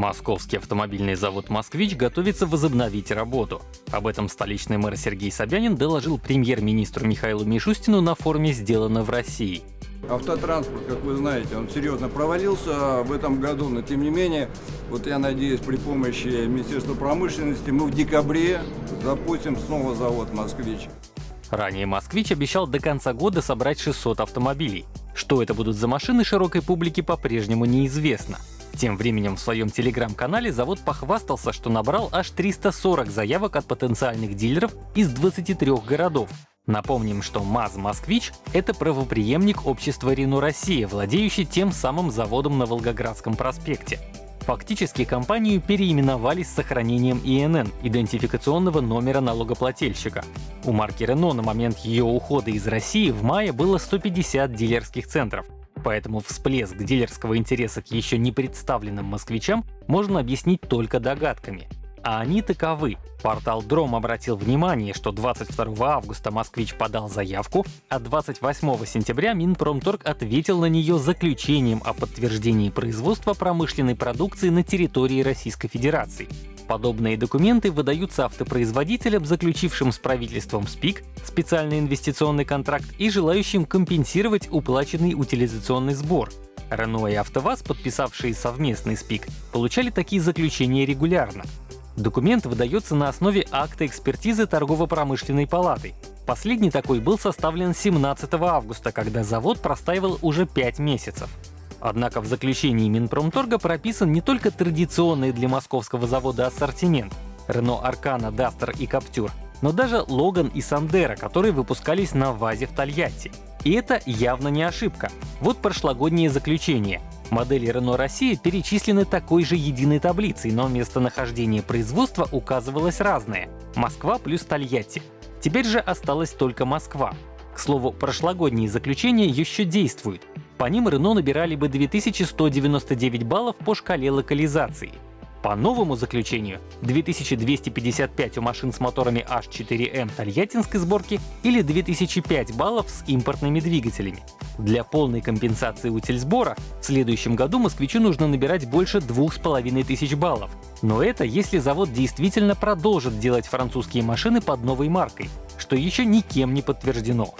Московский автомобильный завод «Москвич» готовится возобновить работу. Об этом столичный мэр Сергей Собянин доложил премьер-министру Михаилу Мишустину на форуме «Сделано в России». Автотранспорт, как вы знаете, он серьезно провалился в этом году, но тем не менее, вот я надеюсь, при помощи Министерства промышленности мы в декабре запустим снова завод «Москвич». Ранее «Москвич» обещал до конца года собрать 600 автомобилей. Что это будут за машины широкой публике по-прежнему неизвестно. Тем временем в своем телеграм-канале завод похвастался, что набрал аж 340 заявок от потенциальных дилеров из 23 городов. Напомним, что МАЗ-Москвич — это правопреемник общества Рено Россия, владеющий тем самым заводом на Волгоградском проспекте. Фактически компанию переименовали с сохранением ИНН — идентификационного номера налогоплательщика. У марки Renault на момент ее ухода из России в мае было 150 дилерских центров, Поэтому всплеск дилерского интереса к еще не представленным москвичам можно объяснить только догадками. А они таковы. Портал Дром обратил внимание, что 22 августа «Москвич» подал заявку, а 28 сентября Минпромторг ответил на нее заключением о подтверждении производства промышленной продукции на территории Российской Федерации. Подобные документы выдаются автопроизводителям, заключившим с правительством СПИК специальный инвестиционный контракт и желающим компенсировать уплаченный утилизационный сбор. Рено и АвтоВАЗ, подписавшие совместный СПИК, получали такие заключения регулярно. Документ выдается на основе акта экспертизы торгово-промышленной палаты. Последний такой был составлен 17 августа, когда завод простаивал уже 5 месяцев. Однако в заключении Минпромторга прописан не только традиционный для московского завода ассортимент — Renault Arcana, Duster и Captur, но даже Logan и Sandero, которые выпускались на ВАЗе в Тольятти. И это явно не ошибка. Вот прошлогоднее заключение. Модели Renault Россия перечислены такой же единой таблицей, но местонахождение производства указывалось разное — Москва плюс Тольятти. Теперь же осталась только Москва. К слову, прошлогодние заключения еще действуют. По ним Рено набирали бы 2199 баллов по шкале локализации. По новому заключению 2255 у машин с моторами H4M тольяттинской сборки или 2005 баллов с импортными двигателями. Для полной компенсации утильсбора в следующем году москвичу нужно набирать больше 2500 баллов. Но это если завод действительно продолжит делать французские машины под новой маркой, что еще никем не подтверждено.